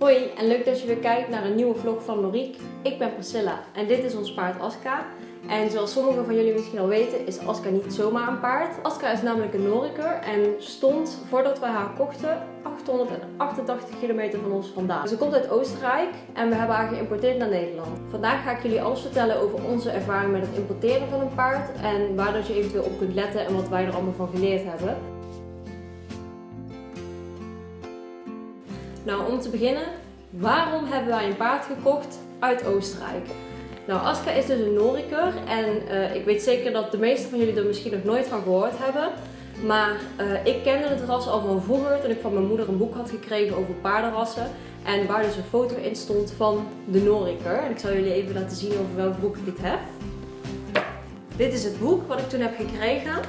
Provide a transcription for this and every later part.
Hoi en leuk dat je weer kijkt naar een nieuwe vlog van Noriek. Ik ben Priscilla en dit is ons paard Aska. En zoals sommigen van jullie misschien al weten is Aska niet zomaar een paard. Aska is namelijk een Noriker en stond voordat wij haar kochten 888 kilometer van ons vandaan. Ze komt uit Oostenrijk en we hebben haar geïmporteerd naar Nederland. Vandaag ga ik jullie alles vertellen over onze ervaring met het importeren van een paard en waar dat je eventueel op kunt letten en wat wij er allemaal van geleerd hebben. Nou, om te beginnen, waarom hebben wij een paard gekocht uit Oostenrijk? Nou, Aska is dus een Noriker en uh, ik weet zeker dat de meeste van jullie er misschien nog nooit van gehoord hebben. Maar uh, ik kende het ras al van vroeger toen ik van mijn moeder een boek had gekregen over paardenrassen. En waar dus een foto in stond van de Noriker. En ik zal jullie even laten zien over welk boek ik het heb. Dit is het boek wat ik toen heb gekregen.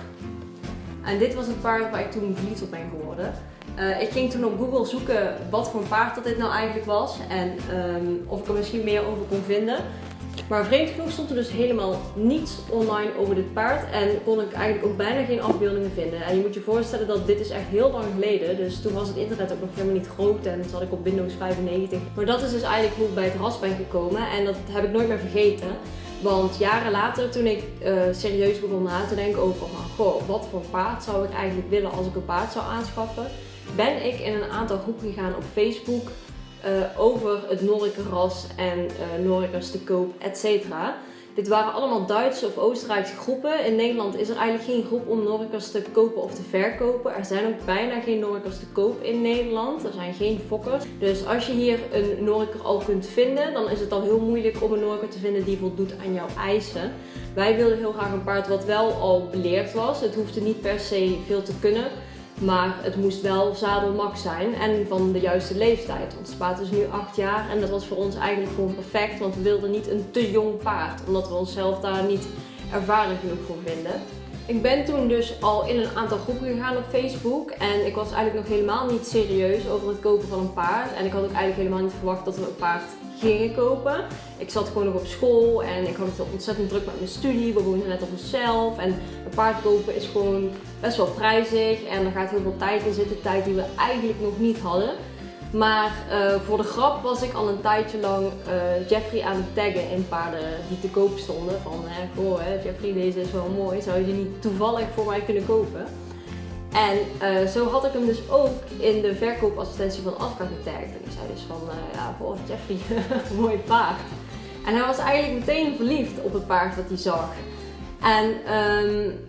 En dit was een paard waar ik toen verliefd op ben geworden. Uh, ik ging toen op Google zoeken wat voor paard dat dit nou eigenlijk was en um, of ik er misschien meer over kon vinden. Maar vreemd genoeg stond er dus helemaal niets online over dit paard en kon ik eigenlijk ook bijna geen afbeeldingen vinden. En je moet je voorstellen dat dit is echt heel lang geleden, dus toen was het internet ook nog helemaal niet groot en zat ik op Windows 95. Maar dat is dus eigenlijk hoe ik bij het ras ben gekomen en dat heb ik nooit meer vergeten. Want jaren later, toen ik uh, serieus begon na te denken over goh, wat voor paard zou ik eigenlijk willen als ik een paard zou aanschaffen, ben ik in een aantal groepen gegaan op Facebook uh, over het Norikerras en uh, Norikers te koop, etc. Dit waren allemaal Duitse of Oostenrijkse groepen. In Nederland is er eigenlijk geen groep om Norikers te kopen of te verkopen. Er zijn ook bijna geen Norikers te koop in Nederland. Er zijn geen fokkers. Dus als je hier een Noriker al kunt vinden, dan is het al heel moeilijk om een Noriker te vinden die voldoet aan jouw eisen. Wij wilden heel graag een paard wat wel al beleerd was. Het hoefde niet per se veel te kunnen. Maar het moest wel zadelmax zijn en van de juiste leeftijd. Het paard is nu 8 jaar en dat was voor ons eigenlijk gewoon perfect. Want we wilden niet een te jong paard. Omdat we onszelf daar niet ervaren genoeg voor vinden. Ik ben toen dus al in een aantal groepen gegaan op Facebook. En ik was eigenlijk nog helemaal niet serieus over het kopen van een paard. En ik had ook eigenlijk helemaal niet verwacht dat we een paard gingen kopen. Ik zat gewoon nog op school en ik had het ontzettend druk met mijn studie. We woonden net op mezelf. En een paard kopen is gewoon best wel prijzig. En er gaat heel veel tijd in zitten. Tijd die we eigenlijk nog niet hadden. Maar uh, voor de grap was ik al een tijdje lang uh, Jeffrey aan het taggen in paarden die te koop stonden. Van, goh, Jeffrey, deze is wel mooi. Zou je die niet toevallig voor mij kunnen kopen? En uh, zo had ik hem dus ook in de verkoopassistentie van Aska getagd. En ik zei dus van, ja, goh, Jeffrey, mooi paard. En hij was eigenlijk meteen verliefd op het paard wat hij zag. En um,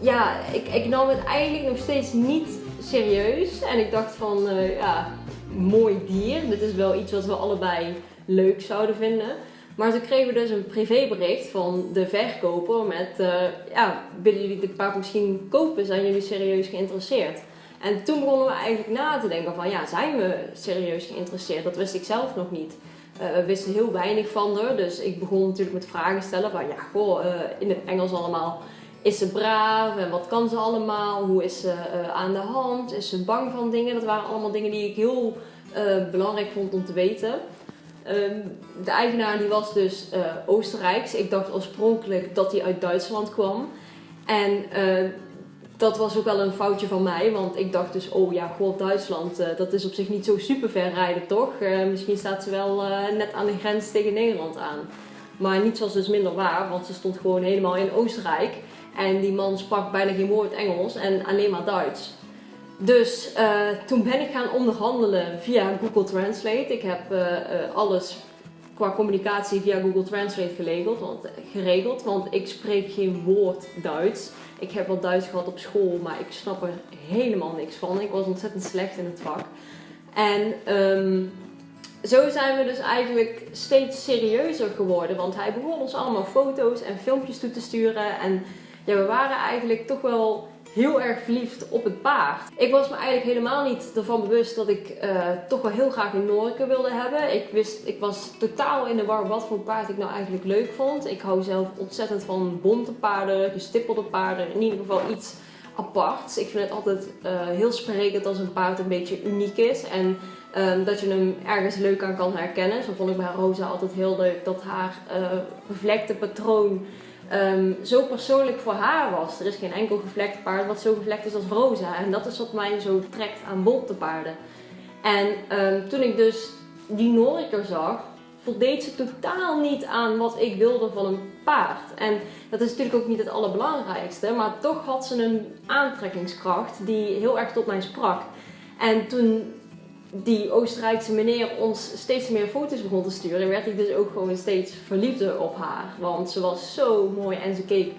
ja, ik, ik nam het eigenlijk nog steeds niet serieus. En ik dacht van, ja, mooi dier. Dit is wel iets wat we allebei leuk zouden vinden. Maar toen kregen dus een privébericht van de verkoper met, uh, ja, willen jullie dit paard misschien kopen? Zijn jullie serieus geïnteresseerd? En toen begonnen we eigenlijk na te denken van, ja, zijn we serieus geïnteresseerd? Dat wist ik zelf nog niet. Uh, we wisten heel weinig van haar, dus ik begon natuurlijk met vragen stellen van, ja, goh, uh, in het Engels allemaal. Is ze braaf en wat kan ze allemaal? Hoe is ze aan de hand? Is ze bang van dingen? Dat waren allemaal dingen die ik heel belangrijk vond om te weten. Um, de eigenaar die was dus uh, Oostenrijks. Ik dacht oorspronkelijk dat hij uit Duitsland kwam. En uh, dat was ook wel een foutje van mij, want ik dacht dus, oh ja, god, Duitsland, uh, dat is op zich niet zo super ver rijden, toch? misschien staat ze wel net aan de grens tegen Nederland aan. Maar niets was dus minder waar, want ze stond gewoon helemaal in Oostenrijk. En die man sprak bijna geen woord Engels en alleen maar Duits. Dus uh, toen ben ik gaan onderhandelen via Google Translate. Ik heb uh, uh, alles qua communicatie via Google Translate geregeld want, geregeld, want ik spreek geen woord Duits. Ik heb wel Duits gehad op school, maar ik snap er helemaal niks van. Ik was ontzettend slecht in het vak. En um, zo zijn we dus eigenlijk steeds serieuzer geworden, want hij begon ons allemaal foto's en filmpjes toe te sturen. En ja, we waren eigenlijk toch wel heel erg verliefd op het paard. Ik was me eigenlijk helemaal niet ervan bewust dat ik uh, toch wel heel graag een Norke wilde hebben. Ik, wist, ik was totaal in de war wat voor paard ik nou eigenlijk leuk vond. Ik hou zelf ontzettend van bonte paarden, gestippelde paarden, in ieder geval iets aparts. Ik vind het altijd uh, heel sprekend als een paard een beetje uniek is en um, dat je hem ergens leuk aan kan herkennen. Zo vond ik bij Rosa altijd heel leuk dat haar uh, patroon um, zo persoonlijk voor haar was. Er is geen enkel gevlekt paard wat zo gevlekt is als Rosa. En dat is wat mij zo trekt aan bonte paarden. En ehm, toen ik dus die Noriker zag, voldeed ze totaal niet aan wat ik wilde van een paard. En dat is natuurlijk ook niet het allerbelangrijkste, maar toch had ze een aantrekkingskracht die heel erg tot mij sprak. En toen die Oostenrijkse meneer ons steeds meer foto's begon te sturen, werd ik dus ook gewoon steeds verliefder op haar. Want ze was zo mooi en ze keek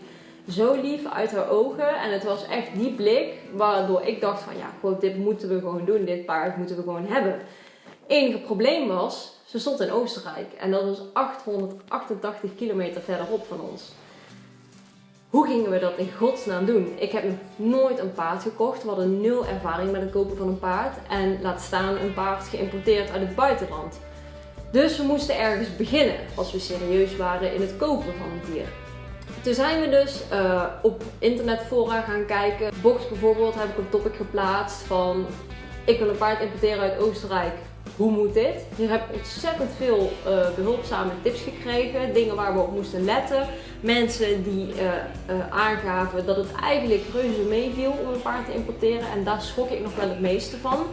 zo lief uit haar ogen. En het was echt die blik waardoor ik dacht van ja, gewoon, dit moeten we gewoon doen. Dit paard moeten we gewoon hebben. Enige probleem was, ze stond in Oostenrijk. En dat was 888 kilometer verderop van ons. Hoe gingen we dat in godsnaam doen? Ik heb nog nooit een paard gekocht. We hadden nul ervaring met het kopen van een paard. En laat staan een paard geïmporteerd uit het buitenland. Dus we moesten ergens beginnen als we serieus waren in het kopen van een dier. Toen zijn we dus uh, op internetfora gaan kijken. Box bijvoorbeeld heb ik een topic geplaatst van ik wil een paard importeren uit Oostenrijk. Hoe moet dit? Hier heb ik ontzettend veel uh, behulpzame tips gekregen. Dingen waar we op moesten letten. Mensen die uh, aangaven dat het eigenlijk reuze meeviel om een paard te importeren. En daar schrok ik nog wel het meeste van.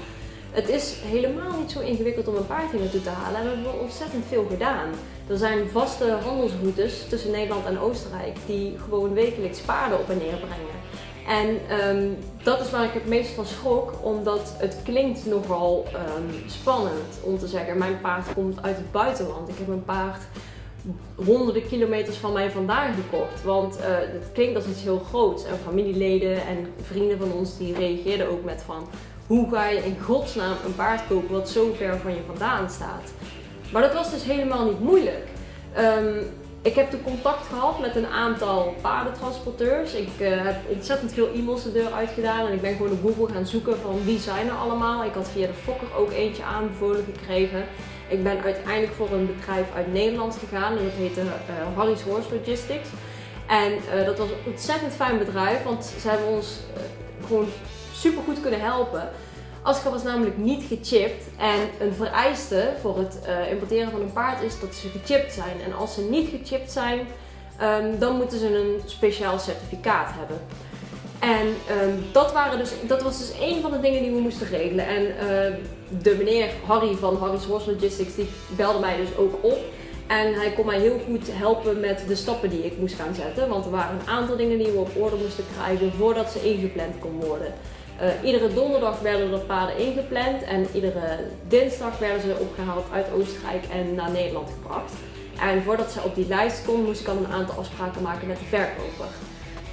Het is helemaal niet zo ingewikkeld om een paard hier naartoe te halen. En we hebben ontzettend veel gedaan. Er zijn vaste handelsroutes tussen Nederland en Oostenrijk die gewoon wekelijks paarden op en neer brengen. En um, dat is waar ik het meest van schrok, omdat het klinkt nogal um, spannend om te zeggen, mijn paard komt uit het buitenland. Ik heb een paard honderden kilometers van mij vandaan gekocht. Want uh, het klinkt als iets heel groots. En familieleden en vrienden van ons die reageerden ook met van... Hoe ga je in godsnaam een paard kopen wat zo ver van je vandaan staat? Maar dat was dus helemaal niet moeilijk. Um, ik heb toen contact gehad met een aantal paardentransporteurs. Ik uh, heb ontzettend veel e-mails de deur uitgedaan en ik ben gewoon op Google gaan zoeken van wie zijn er allemaal. Ik had via de Fokker ook eentje aanbevolen gekregen. Ik ben uiteindelijk voor een bedrijf uit Nederland gegaan en dat heette uh, Harry's Horse Logistics. En uh, dat was een ontzettend fijn bedrijf, want ze hebben ons gewoon super goed kunnen helpen. Asca was namelijk niet gechipt en een vereiste voor het uh, importeren van een paard is dat ze gechipt zijn. En als ze niet gechipt zijn, um, dan moeten ze een speciaal certificaat hebben. En um, dat, waren dus, dat was dus een van de dingen die we moesten regelen. En uh, de meneer Harry van Harry's Horse Logistics die belde mij dus ook op. En hij kon mij heel goed helpen met de stappen die ik moest gaan zetten. Want er waren een aantal dingen die we op orde moesten krijgen voordat ze ingepland kon worden. Uh, iedere donderdag werden er paarden ingepland en iedere dinsdag werden ze opgehaald uit Oostenrijk en naar Nederland gebracht. En voordat ze op die lijst kon, moest ik al een aantal afspraken maken met de verkoper.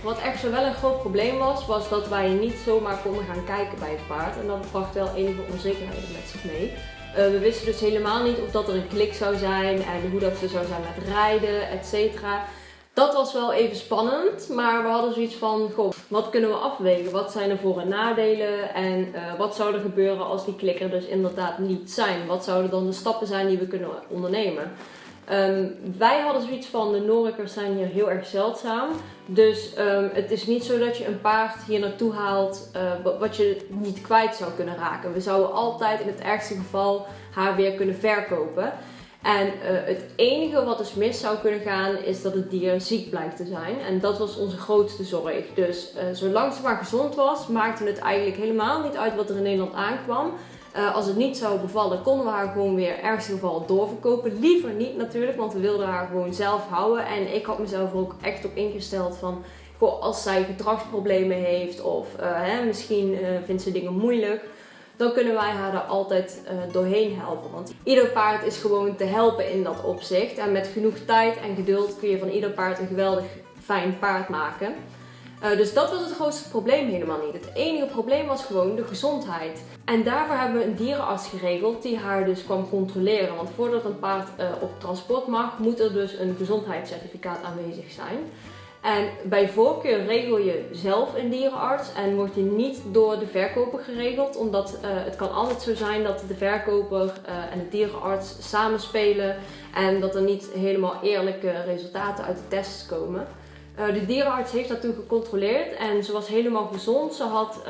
Wat echter wel een groot probleem was, was dat wij niet zomaar konden gaan kijken bij het paard. En dat bracht wel enige onzekerheden met zich mee. Uh, we wisten dus helemaal niet of dat er een klik zou zijn en hoe dat zou zijn met rijden, et cetera. Dat was wel even spannend, maar we hadden zoiets van, goh, wat kunnen we afwegen? Wat zijn er voor- en nadelen? En uh, wat zou er gebeuren als die klikker dus inderdaad niet zijn? Wat zouden dan de stappen zijn die we kunnen ondernemen? Um, wij hadden zoiets van, de Norikers zijn hier heel erg zeldzaam. Dus um, het is niet zo dat je een paard hier naartoe haalt uh, wat je niet kwijt zou kunnen raken. We zouden altijd in het ergste geval haar weer kunnen verkopen. En uh, het enige wat dus mis zou kunnen gaan is dat het dier ziek blijkt te zijn. En dat was onze grootste zorg. Dus uh, zolang ze maar gezond was, maakte het eigenlijk helemaal niet uit wat er in Nederland aankwam. Uh, als het niet zou bevallen, konden we haar gewoon weer ergens geval doorverkopen. Liever niet natuurlijk, want we wilden haar gewoon zelf houden. En ik had mezelf er ook echt op ingesteld van, als zij gedragsproblemen heeft of hè, misschien vindt ze dingen moeilijk dan kunnen wij haar er altijd uh, doorheen helpen. Want ieder paard is gewoon te helpen in dat opzicht. En met genoeg tijd en geduld kun je van ieder paard een geweldig fijn paard maken. Uh, dus dat was het grootste probleem helemaal niet. Het enige probleem was gewoon de gezondheid. En daarvoor hebben we een dierenarts geregeld die haar dus kwam controleren. Want voordat een paard uh, op transport mag, moet er dus een gezondheidscertificaat aanwezig zijn. En bij voorkeur regel je zelf een dierenarts en wordt je niet door de verkoper geregeld. Omdat uh, het kan altijd zo zijn dat de verkoper uh, en de dierenarts samenspelen en dat er niet helemaal eerlijke resultaten uit de tests komen. Uh, de dierenarts heeft dat toen gecontroleerd en ze was helemaal gezond. Ze had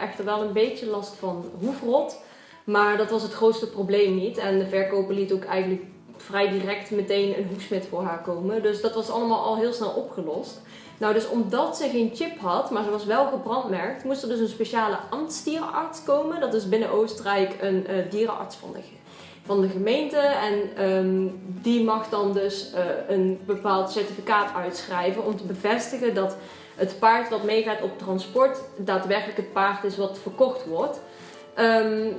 echter wel een beetje last van hoefrot, maar dat was het grootste probleem niet. En de verkoper liet ook eigenlijk vrij direct meteen een hoefsmid voor haar komen. Dus dat was allemaal al heel snel opgelost. Nou, dus omdat ze geen chip had, maar ze was wel gebrandmerkt, moest er dus een speciale ambtsdierenarts komen. Dat is binnen Oostenrijk een uh, dierenarts van de, van de gemeente. En ehm, die mag dan dus uh, een bepaald certificaat uitschrijven om te bevestigen dat het paard wat meegaat op transport daadwerkelijk het paard is wat verkocht wordt. Um,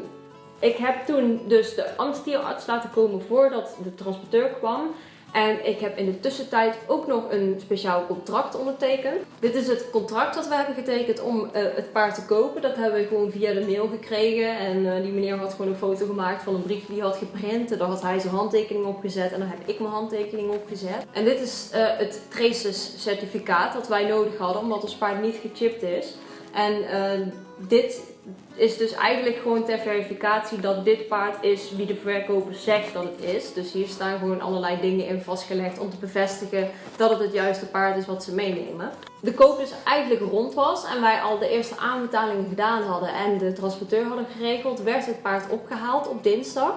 ik heb toen dus de ambtsdierenarts laten komen voordat de transporteur kwam. En ik heb in de tussentijd ook nog een speciaal contract ondertekend. Dit is het contract dat we hebben getekend om uh, het paard te kopen. Dat hebben we gewoon via de mail gekregen. En uh, die meneer had gewoon een foto gemaakt van een brief die hij had geprint. En daar had hij zijn handtekening op gezet. En daar heb ik mijn handtekening op gezet. En dit is uh, het Traces certificaat dat wij nodig hadden omdat ons paard niet gechipt is. En dit is dus eigenlijk gewoon ter verificatie dat dit paard is wie de verkoper zegt dat het is. Dus hier staan gewoon allerlei dingen in vastgelegd om te bevestigen dat het het juiste paard is wat ze meenemen. De koop dus eigenlijk rond was en wij al de eerste aanbetalingen gedaan hadden en de transporteur hadden geregeld, werd het paard opgehaald op dinsdag.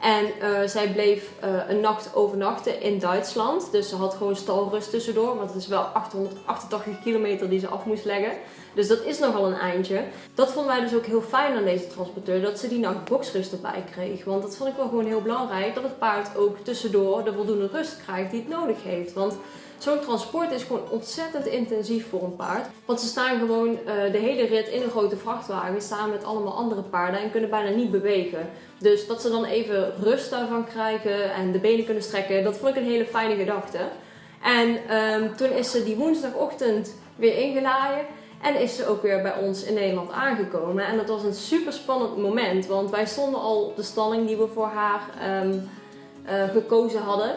En uh, zij bleef uh, een nacht overnachten in Duitsland. Dus ze had gewoon stalrust tussendoor. Want het is wel 888 kilometer die ze af moest leggen. Dus dat is nogal een eindje. Dat vonden wij dus ook heel fijn aan deze transporteur. Dat ze die nacht boxrust erbij kreeg. Want dat vond ik wel gewoon heel belangrijk. Dat het paard ook tussendoor de voldoende rust krijgt die het nodig heeft. Want Zo'n transport is gewoon ontzettend intensief voor een paard. Want ze staan gewoon uh, de hele rit in een grote vrachtwagen samen met allemaal andere paarden en kunnen bijna niet bewegen. Dus dat ze dan even rust daarvan krijgen en de benen kunnen strekken, dat vond ik een hele fijne gedachte. En um, toen is ze die woensdagochtend weer ingeladen. En is ze ook weer bij ons in Nederland aangekomen. En dat was een super spannend moment. Want wij stonden al op de stalling die we voor haar um, uh, gekozen hadden.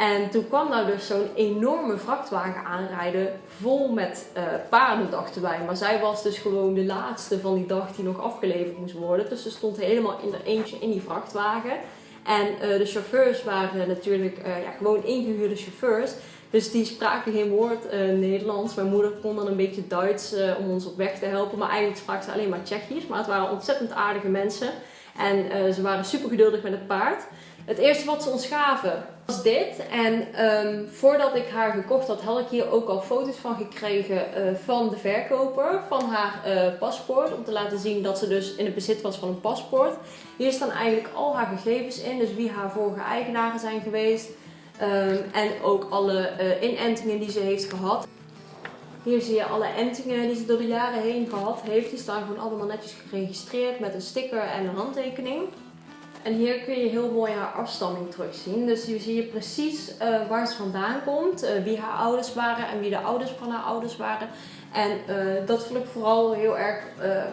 En toen kwam daar dus zo'n enorme vrachtwagen aanrijden vol met uh, paarden, dachten wij. Maar zij was dus gewoon de laatste van die dag die nog afgeleverd moest worden. Dus ze stond helemaal in er eentje in die vrachtwagen. En uh, de chauffeurs waren natuurlijk uh, ja, gewoon ingehuurde chauffeurs. Dus die spraken geen woord Nederlands. Mijn moeder kon dan een beetje Duits om ons op weg te helpen. Maar eigenlijk sprak ze alleen maar Tsjechisch. Maar het waren ontzettend aardige mensen. En ze waren super geduldig met het paard. Het eerste wat ze ons gaven was dit. En um, voordat ik haar gekocht had, had ik hier ook al foto's van gekregen uh, van de verkoper. Van haar uh, paspoort. Om te laten zien dat ze dus in het bezit was van een paspoort. Hier staan eigenlijk al haar gegevens in. Dus wie haar vorige eigenaren zijn geweest. Um, en ook alle uh, inentingen die ze heeft gehad. Hier zie je alle entingen die ze door de jaren heen gehad heeft. Die staan gewoon allemaal netjes geregistreerd met een sticker en een handtekening. En hier kun je heel mooi haar afstamming terugzien. Dus hier zie je precies uh, waar ze vandaan komt, uh, wie haar ouders waren en wie de ouders van haar ouders waren. En uh, dat vond ik vooral heel erg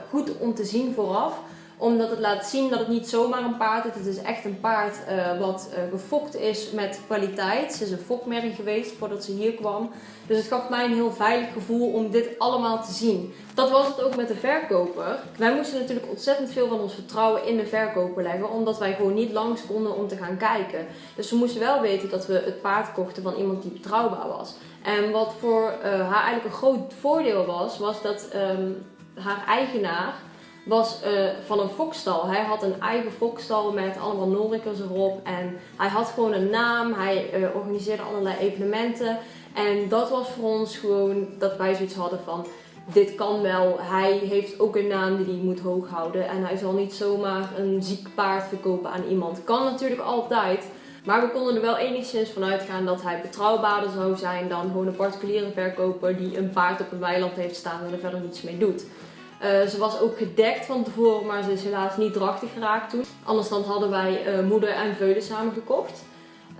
goed om te zien vooraf omdat het laat zien dat het niet zomaar een paard is. Het is echt een paard uh, wat uh, gefokt is met kwaliteit. Ze is een fokmerrie geweest voordat ze hier kwam. Dus het gaf mij een heel veilig gevoel om dit allemaal te zien. Dat was het ook met de verkoper. Wij moesten natuurlijk ontzettend veel van ons vertrouwen in de verkoper leggen. Omdat wij gewoon niet langs konden om te gaan kijken. Dus we moesten wel weten dat we het paard kochten van iemand die betrouwbaar was. En wat voor uh, haar eigenlijk een groot voordeel was, was dat um, haar eigenaar was uh, van een fokstal. Hij had een eigen fokstal met allemaal Norikers erop. En hij had gewoon een naam. Hij uh, organiseerde allerlei evenementen. En dat was voor ons gewoon dat wij zoiets hadden van... Dit kan wel. Hij heeft ook een naam die hij moet hoog houden. En hij zal niet zomaar een ziek paard verkopen aan iemand. Kan natuurlijk altijd. Maar we konden er wel enigszins van uitgaan dat hij betrouwbaarder zou zijn dan gewoon een particuliere verkoper die een paard op een weiland heeft staan en er verder niets mee doet. Uh, ze was ook gedekt van tevoren, maar ze is helaas niet drachtig geraakt toen. Anders dan hadden wij uh, moeder en veulen samen gekocht.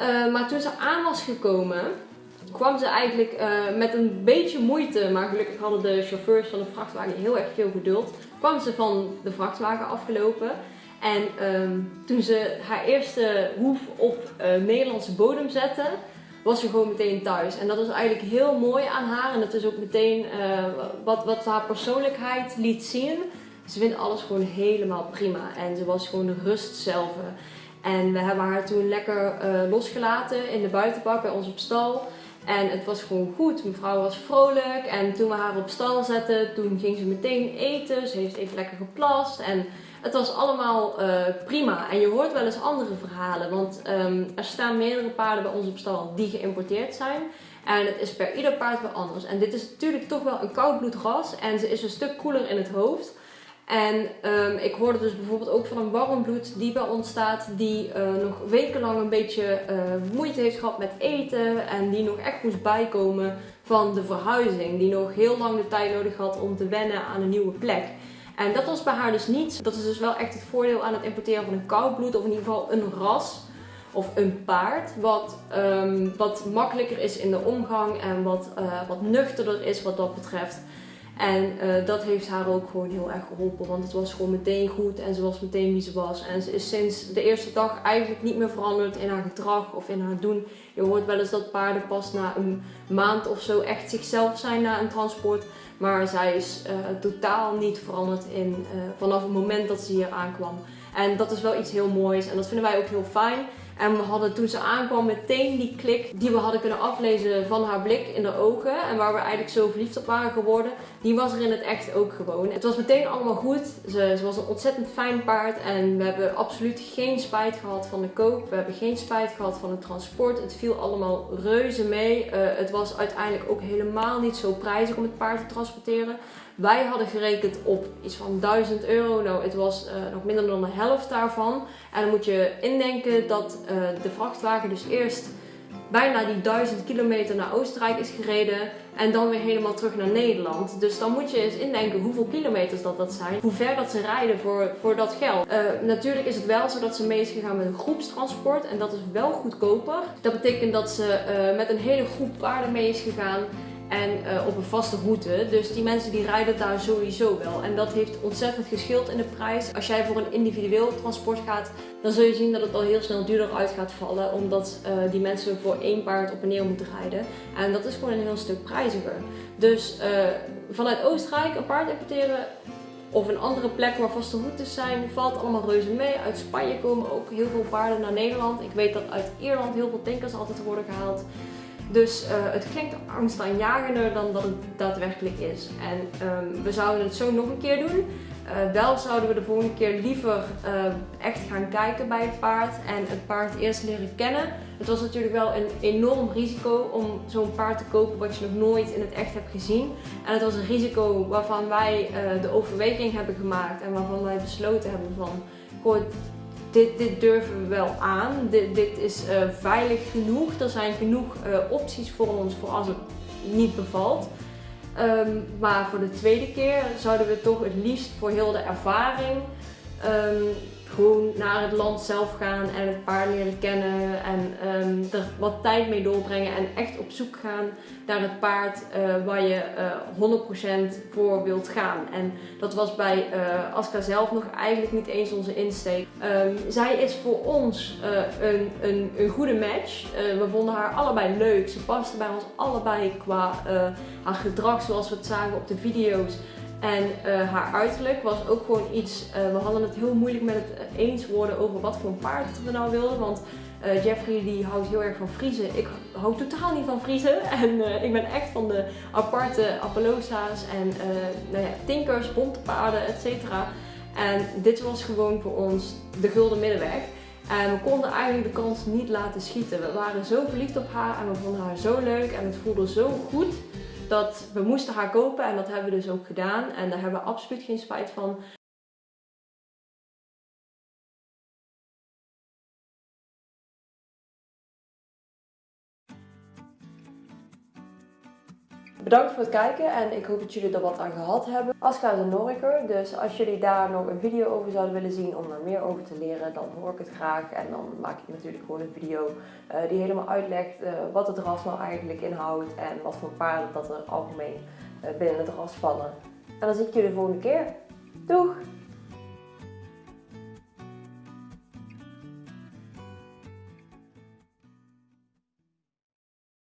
Uh, maar toen ze aan was gekomen, kwam ze eigenlijk met een beetje moeite, maar gelukkig hadden de chauffeurs van de vrachtwagen heel erg veel geduld, kwam ze van de vrachtwagen afgelopen. En um, toen ze haar eerste hoef op Nederlandse bodem zette, was ze gewoon meteen thuis. En dat is eigenlijk heel mooi aan haar. En dat is ook meteen uh, wat, wat haar persoonlijkheid liet zien. Ze vindt alles gewoon helemaal prima. En ze was gewoon rust zelf. En we hebben haar toen lekker uh, losgelaten in de buitenbak bij ons op stal. En het was gewoon goed. Mevrouw was vrolijk. En toen we haar op stal zetten, toen ging ze meteen eten. Ze heeft even lekker geplast. En het was allemaal uh, prima. En je hoort wel eens andere verhalen. Want um, er staan meerdere paarden bij ons op stal die geïmporteerd zijn. En het is per ieder paard weer anders. En dit is natuurlijk toch wel een koudbloedras. En ze is een stuk koeler in het hoofd. En um, ik hoorde dus bijvoorbeeld ook van een warmbloed die bij ons staat, die uh, nog wekenlang een beetje uh, moeite heeft gehad met eten en die nog echt moest bijkomen van de verhuizing. Die nog heel lang de tijd nodig had om te wennen aan een nieuwe plek. En dat was bij haar dus niet. Dat is dus wel echt het voordeel aan het importeren van een koudbloed of in ieder geval een ras of een paard. Wat, um, wat makkelijker is in de omgang en wat, uh, wat nuchterder is wat dat betreft. En uh, dat heeft haar ook gewoon heel erg geholpen. Want het was gewoon meteen goed en ze was meteen wie ze was. En ze is sinds de eerste dag eigenlijk niet meer veranderd in haar gedrag of in haar doen. Je hoort wel eens dat paarden pas na een maand of zo echt zichzelf zijn na een transport. Maar zij is uh, totaal niet veranderd in, uh, vanaf het moment dat ze hier aankwam. En dat is wel iets heel moois en dat vinden wij ook heel fijn. En we hadden toen ze aankwam meteen die klik die we hadden kunnen aflezen van haar blik in de ogen. En waar we eigenlijk zo verliefd op waren geworden. Die was er in het echt ook gewoon. Het was meteen allemaal goed. Ze, ze was een ontzettend fijn paard. En we hebben absoluut geen spijt gehad van de koop. We hebben geen spijt gehad van het transport. Het viel allemaal reuze mee. Uh, het was uiteindelijk ook helemaal niet zo prijzig om het paard te transporteren. Wij hadden gerekend op iets van 1000 euro. Nou, het was uh, nog minder dan de helft daarvan. En dan moet je indenken dat uh, de vrachtwagen dus eerst bijna die 1000 kilometer naar Oostenrijk is gereden. En dan weer helemaal terug naar Nederland. Dus dan moet je eens indenken hoeveel kilometers dat, dat zijn. Hoe ver dat ze rijden voor, voor dat geld. Uh, natuurlijk is het wel zo dat ze mee is gegaan met een groepstransport. En dat is wel goedkoper. Dat betekent dat ze met een hele groep paarden mee is gegaan en uh, op een vaste route. Dus die mensen die rijden daar sowieso wel. En dat heeft ontzettend geschild in de prijs. Als jij voor een individueel transport gaat, dan zul je zien dat het al heel snel duurder uit gaat vallen. Omdat uh, die mensen voor één paard op en neer moeten rijden. En dat is gewoon een heel stuk prijziger. Dus uh, vanuit Oostenrijk een paard importeren of een andere plek waar vaste routes zijn, valt allemaal reuze mee. Uit Spanje komen ook heel veel paarden naar Nederland. Ik weet dat uit Ierland heel veel tankers altijd worden gehaald. Dus uh, het klinkt angstaanjagender dan dat het daadwerkelijk is. En um, we zouden het zo nog een keer doen. Uh, wel zouden we de volgende keer liever uh, echt gaan kijken bij het paard en het paard eerst leren kennen. Het was natuurlijk wel een enorm risico om zo'n paard te kopen wat je nog nooit in het echt hebt gezien. En het was een risico waarvan wij de overweging hebben gemaakt en waarvan wij besloten hebben van, goh, dit, dit durven we wel aan. Dit, is uh, veilig genoeg. Er zijn genoeg uh, opties voor ons voor als het niet bevalt. Um, maar voor de tweede keer zouden we toch het liefst voor heel de ervaring um, gewoon naar het land zelf gaan en het paard leren kennen en um, er wat tijd mee doorbrengen en echt op zoek gaan naar het paard uh, waar je uh, 100% voor wilt gaan. En dat was bij uh, Aska zelf nog eigenlijk niet eens onze insteek. Um, zij is voor ons een, een, een, goede match. we vonden haar allebei leuk. Ze paste bij ons allebei qua haar gedrag zoals we het zagen op de video's. En uh, haar uiterlijk was ook gewoon iets, uh, we hadden het heel moeilijk met het eens worden over wat voor een paard we nou wilden. Want Jeffrey die houdt heel erg van Friese. Ik hou totaal niet van Friese. En ik ben echt van de aparte Appaloosa's en nou ja, tinkers, bonte paarden, etc. En dit was gewoon voor ons de gulden middenweg. En we konden eigenlijk de kans niet laten schieten. We waren zo verliefd op haar en we vonden haar zo leuk en het voelde zo goed dat we moesten haar kopen en dat hebben we dus ook gedaan. En daar hebben we absoluut geen spijt van. Bedankt voor het kijken en ik hoop dat jullie er wat aan gehad hebben. Aska is een Noriker, dus als jullie daar nog een video over zouden willen zien om er meer over te leren, dan hoor ik het graag. En dan maak ik natuurlijk gewoon een video uh, die helemaal uitlegt uh, wat het ras nou eigenlijk inhoudt en wat voor paarden dat er algemeen uh, binnen het ras vallen. En dan zie ik jullie de volgende keer. Doeg!